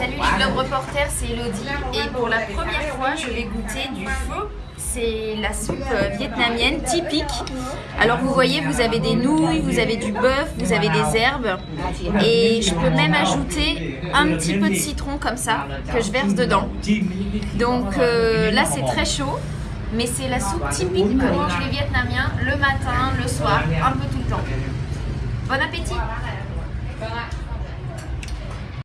Salut les Globe Reporters, c'est Elodie et pour la première fois je vais goûter du feu. C'est la soupe euh, vietnamienne typique. Alors vous voyez, vous avez des nouilles, vous avez du bœuf, vous avez des herbes et je peux même ajouter un petit peu de citron comme ça que je verse dedans. Donc euh, là c'est très chaud mais c'est la soupe typique que mangent les Vietnamiens le matin, le soir, un peu tout le temps. Bon appétit